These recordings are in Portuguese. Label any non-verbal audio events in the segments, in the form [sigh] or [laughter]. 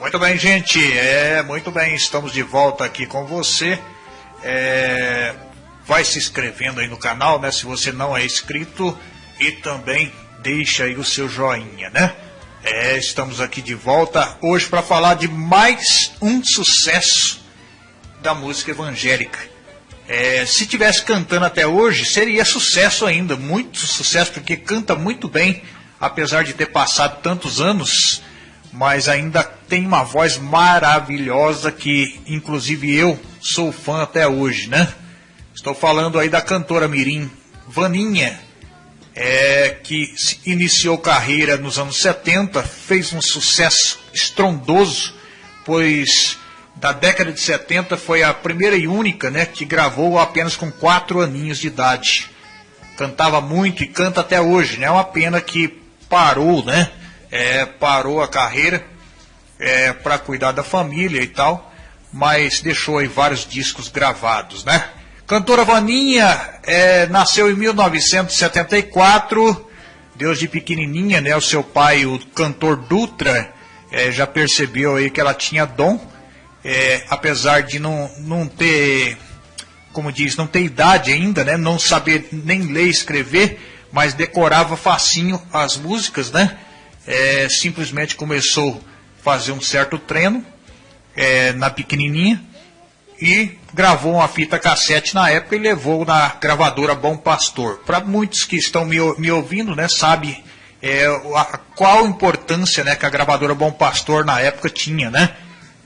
Muito bem, gente. É, muito bem, estamos de volta aqui com você. É, vai se inscrevendo aí no canal, né? Se você não é inscrito. E também deixa aí o seu joinha, né? É, estamos aqui de volta hoje para falar de mais um sucesso da música evangélica. É, se tivesse cantando até hoje, seria sucesso ainda, muito sucesso, porque canta muito bem, apesar de ter passado tantos anos, mas ainda tem uma voz maravilhosa que, inclusive, eu sou fã até hoje, né? Estou falando aí da cantora Mirim, Vaninha, é, que iniciou carreira nos anos 70, fez um sucesso estrondoso, pois da década de 70 foi a primeira e única né, que gravou apenas com quatro aninhos de idade. Cantava muito e canta até hoje, né? É uma pena que parou, né? É, parou a carreira é, para cuidar da família e tal, mas deixou aí vários discos gravados, né? Cantora Vaninha é, nasceu em 1974, Deus de pequenininha, né? O seu pai, o cantor Dutra, é, já percebeu aí que ela tinha dom, é, apesar de não, não ter, como diz, não ter idade ainda, né? Não saber nem ler e escrever, mas decorava facinho as músicas, né? É, simplesmente começou fazer um certo treino é, na pequenininha e gravou uma fita cassete na época e levou na gravadora Bom Pastor. Para muitos que estão me, me ouvindo, né, sabe é, a, qual importância né, que a gravadora Bom Pastor na época tinha, né?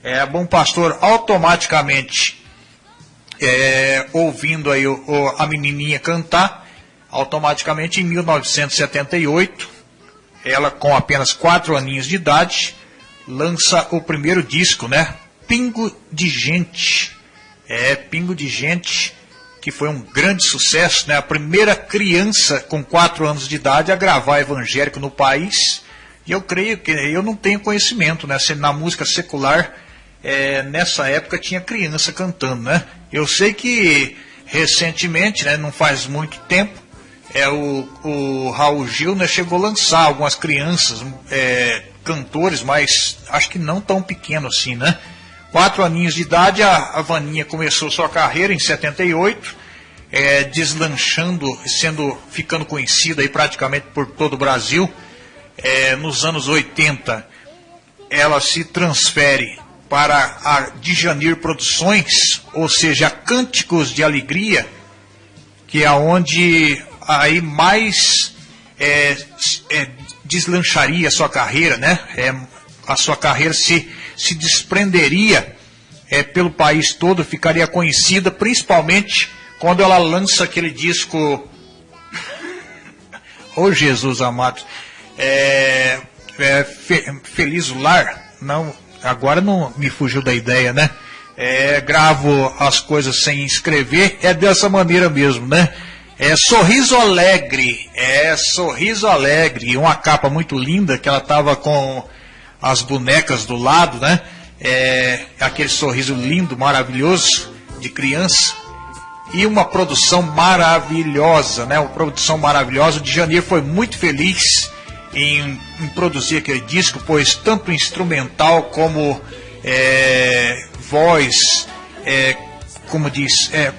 É, Bom Pastor automaticamente é, ouvindo aí o, o, a menininha cantar, automaticamente em 1978, ela com apenas quatro aninhos de idade, lança o primeiro disco, né? Pingo de Gente é Pingo de Gente, que foi um grande sucesso, né? A primeira criança com 4 anos de idade a gravar evangélico no país. E eu creio que eu não tenho conhecimento, né? Se na música secular é, nessa época tinha criança cantando, né? Eu sei que recentemente, né, não faz muito tempo, é o, o Raul Gil né, chegou a lançar algumas crianças, é, cantores, mas acho que não tão pequeno assim, né? Quatro aninhos de idade, a, a Vaninha começou sua carreira em 78, é, deslanchando, sendo, ficando conhecida aí praticamente por todo o Brasil. É, nos anos 80, ela se transfere para a Djanir Produções, ou seja, Cânticos de Alegria, que é onde aí mais é, é, deslancharia a sua carreira, né? É, a sua carreira se se desprenderia é, pelo país todo, ficaria conhecida, principalmente quando ela lança aquele disco. Ô [laughs] oh, Jesus amado, é, é, fe, Feliz Lar, não, agora não me fugiu da ideia, né? É, gravo as coisas sem escrever, é dessa maneira mesmo, né? É Sorriso Alegre, é Sorriso Alegre, uma capa muito linda que ela tava com as bonecas do lado, né? É, aquele sorriso lindo, maravilhoso de criança. E uma produção maravilhosa, né? Uma produção maravilhosa. O Janeiro foi muito feliz em, em produzir aquele disco, pois tanto instrumental como é, voz, é, como diz, é,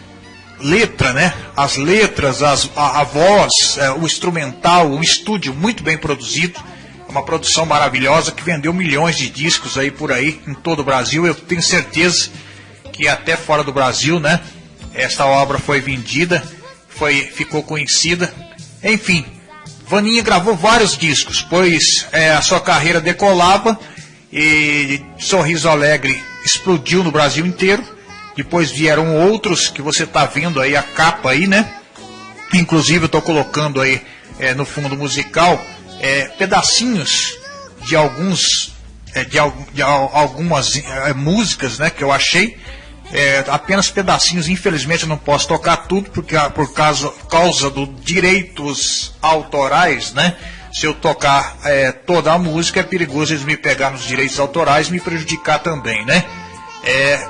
letra, né? As letras, as, a, a voz, é, o instrumental, o estúdio muito bem produzido uma produção maravilhosa que vendeu milhões de discos aí por aí em todo o Brasil. Eu tenho certeza que até fora do Brasil, né? Esta obra foi vendida, foi ficou conhecida. Enfim, Vaninha gravou vários discos, pois é, a sua carreira decolava e Sorriso Alegre explodiu no Brasil inteiro. Depois vieram outros que você está vendo aí a capa aí, né? Inclusive eu estou colocando aí é, no fundo musical é, pedacinhos de alguns é, de, de, algumas é, músicas né, que eu achei. É, apenas pedacinhos, infelizmente eu não posso tocar tudo porque, por causa, causa dos direitos autorais, né? Se eu tocar é, toda a música é perigoso eles me pegar nos direitos autorais e me prejudicar também, né? É,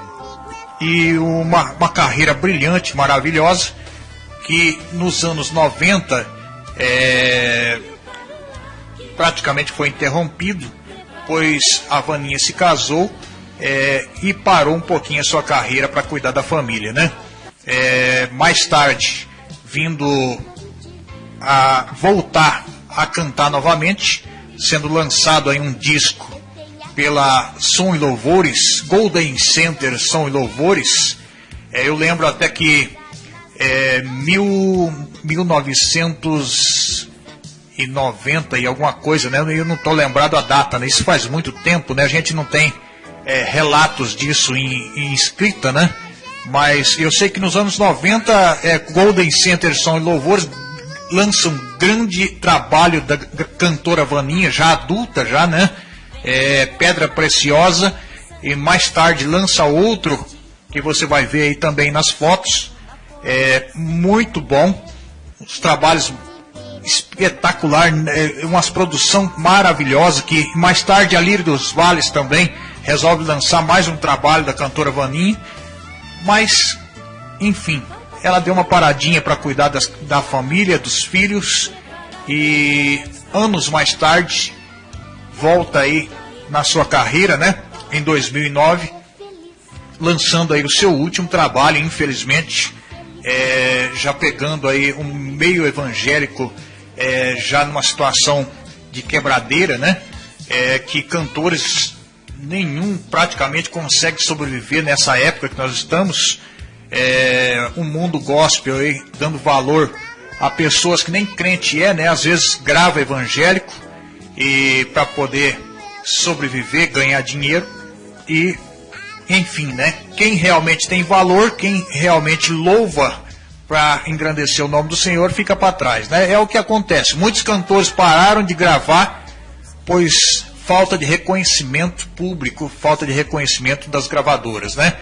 e uma, uma carreira brilhante, maravilhosa, que nos anos 90 é, praticamente foi interrompido pois a Vaninha se casou é, e parou um pouquinho a sua carreira para cuidar da família, né? É, mais tarde, vindo a voltar a cantar novamente, sendo lançado aí um disco pela Som e Louvores, Golden Center Som e Louvores. É, eu lembro até que é, mil, 1990 e alguma coisa, né? Eu não estou lembrado a data, né? Isso faz muito tempo, né? A gente não tem é, relatos disso em, em, escrita, né? Mas eu sei que nos anos 90, é, Golden Center Som e Louvores lança um grande trabalho da cantora Vaninha, já adulta, já, né? É, Pedra Preciosa, e mais tarde lança outro, que você vai ver aí também nas fotos. É muito bom, os trabalhos espetacular, é, umas produção maravilhosa que mais tarde a Lírio dos Vales também resolve lançar mais um trabalho da cantora Vaninha, mas enfim, ela deu uma paradinha para cuidar das, da família, dos filhos e anos mais tarde volta aí na sua carreira, né? Em 2009, lançando aí o seu último trabalho, infelizmente, é, já pegando aí um meio evangélico, é, já numa situação de quebradeira, né? É, que cantores nenhum praticamente consegue sobreviver nessa época que nós estamos é, um mundo gospel aí, dando valor a pessoas que nem crente é, né? Às vezes grava evangélico e para poder sobreviver, ganhar dinheiro e enfim, né? Quem realmente tem valor, quem realmente louva para engrandecer o nome do Senhor, fica para trás, né? É o que acontece. Muitos cantores pararam de gravar pois falta de reconhecimento público, falta de reconhecimento das gravadoras, né?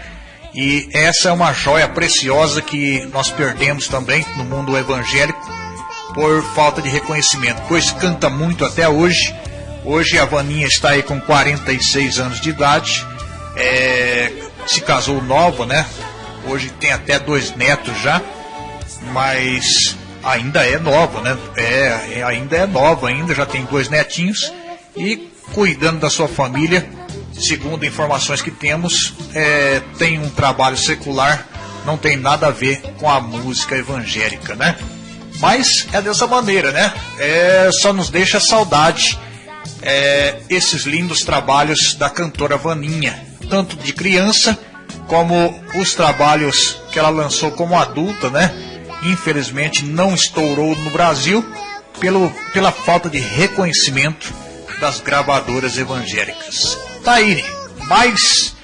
E essa é uma joia preciosa que nós perdemos também no mundo evangélico por falta de reconhecimento, pois canta muito até hoje. Hoje a Vaninha está aí com 46 anos de idade, é, se casou nova, né? Hoje tem até dois netos já, mas ainda é nova, né? É, é ainda é nova, ainda já tem dois netinhos e cuidando da sua família segundo informações que temos, é, tem um trabalho secular, não tem nada a ver com a música evangélica, né? Mas é dessa maneira, né? É, só nos deixa saudade é, esses lindos trabalhos da cantora Vaninha, tanto de criança como os trabalhos que ela lançou como adulta, né? Infelizmente não estourou no Brasil pelo, pela falta de reconhecimento das gravadoras evangélicas. Tá aí, mas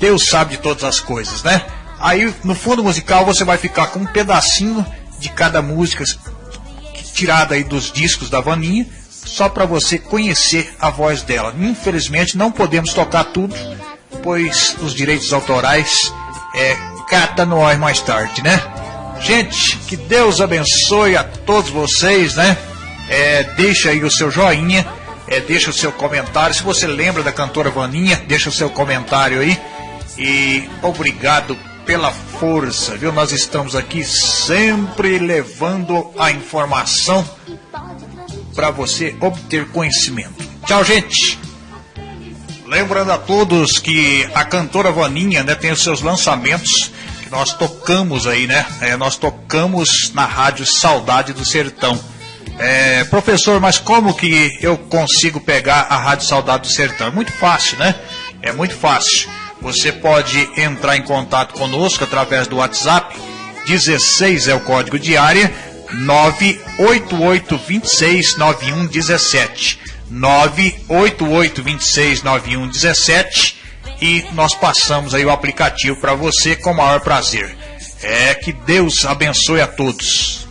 Deus sabe de todas as coisas, né? Aí no fundo musical você vai ficar com um pedacinho de cada música tirada aí dos discos da Vaninha, só para você conhecer a voz dela. Infelizmente não podemos tocar tudo, pois os direitos autorais é cata ar mais tarde, né? Gente, que Deus abençoe a todos vocês, né? É, deixa aí o seu joinha é, deixa o seu comentário. Se você lembra da cantora Vaninha, deixa o seu comentário aí. E obrigado pela força, viu? Nós estamos aqui sempre levando a informação para você obter conhecimento. Tchau, gente! Lembrando a todos que a cantora Vaninha né, tem os seus lançamentos que nós tocamos aí, né? É, nós tocamos na rádio Saudade do Sertão. É, professor, mas como que eu consigo pegar a Rádio Saudade do Sertão? É muito fácil, né? É muito fácil. Você pode entrar em contato conosco através do WhatsApp. 16 é o código de área 988269117. 988269117 e nós passamos aí o aplicativo para você com o maior prazer. É que Deus abençoe a todos.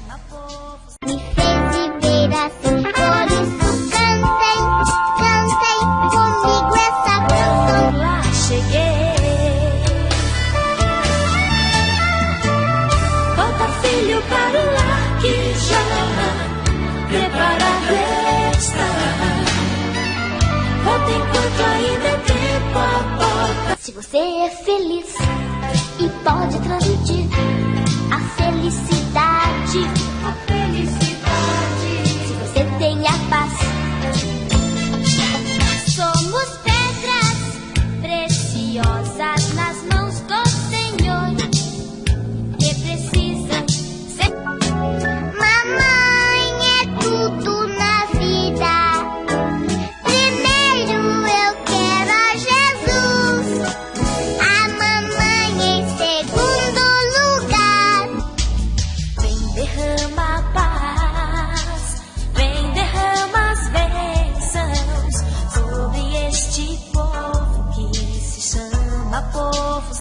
Você é feliz e pode transmitir a felicidade